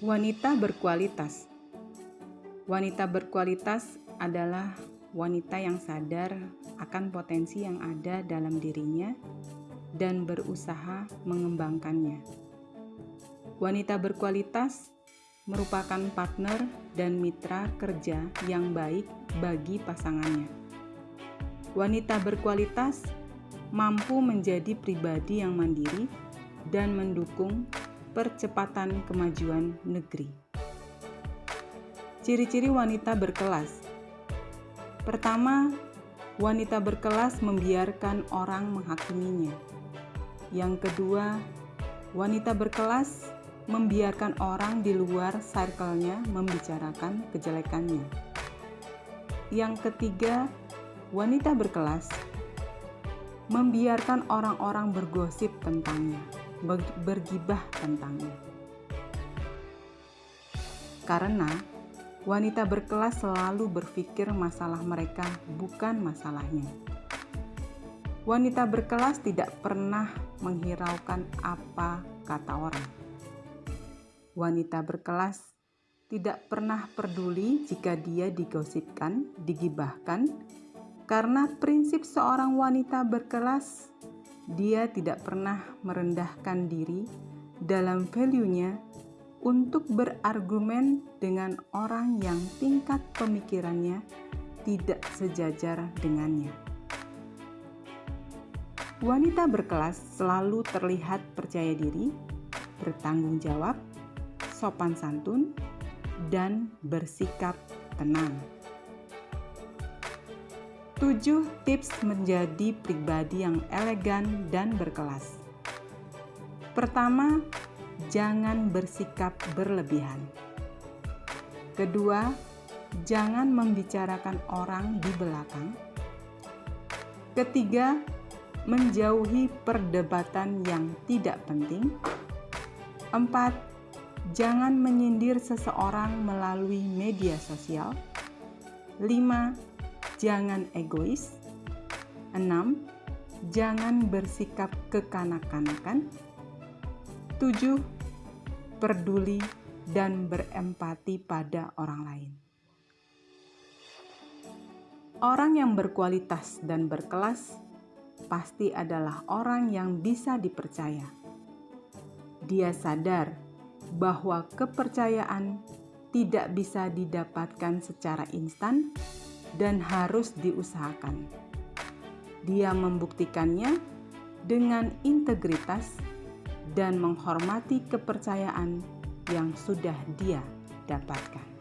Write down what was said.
Wanita berkualitas. Wanita berkualitas adalah wanita yang sadar akan potensi yang ada dalam dirinya dan berusaha mengembangkannya. Wanita berkualitas merupakan partner dan mitra kerja yang baik bagi pasangannya. Wanita berkualitas mampu menjadi pribadi yang mandiri dan mendukung percepatan kemajuan negeri. Ciri-ciri wanita berkelas. Pertama, wanita berkelas membiarkan orang menghakiminya. Yang kedua, wanita berkelas membiarkan orang di luar circle-nya membicarakan kejelekannya. Yang ketiga, wanita berkelas membiarkan orang-orang bergosip tentangnya bergibah tentangnya. Karena wanita berkelas selalu berpikir masalah mereka bukan masalahnya. Wanita berkelas tidak pernah menghiraukan apa kata orang. Wanita berkelas tidak pernah peduli jika dia digosipkan, digibahkan, karena prinsip seorang wanita berkelas dia tidak pernah merendahkan diri dalam value-nya untuk berargumen dengan orang yang tingkat pemikirannya tidak sejajar dengannya. Wanita berkelas selalu terlihat percaya diri, bertanggung jawab, sopan santun, dan bersikap tenang. 7 tips menjadi pribadi yang elegan dan berkelas. Pertama, jangan bersikap berlebihan. Kedua, jangan membicarakan orang di belakang. Ketiga, menjauhi perdebatan yang tidak penting. Empat, jangan menyindir seseorang melalui media sosial. Lima, jangan egois. 6. Jangan bersikap kekanak-kanakan. 7. Peduli dan berempati pada orang lain. Orang yang berkualitas dan berkelas pasti adalah orang yang bisa dipercaya. Dia sadar bahwa kepercayaan tidak bisa didapatkan secara instan dan harus diusahakan. Dia membuktikannya dengan integritas dan menghormati kepercayaan yang sudah dia dapatkan.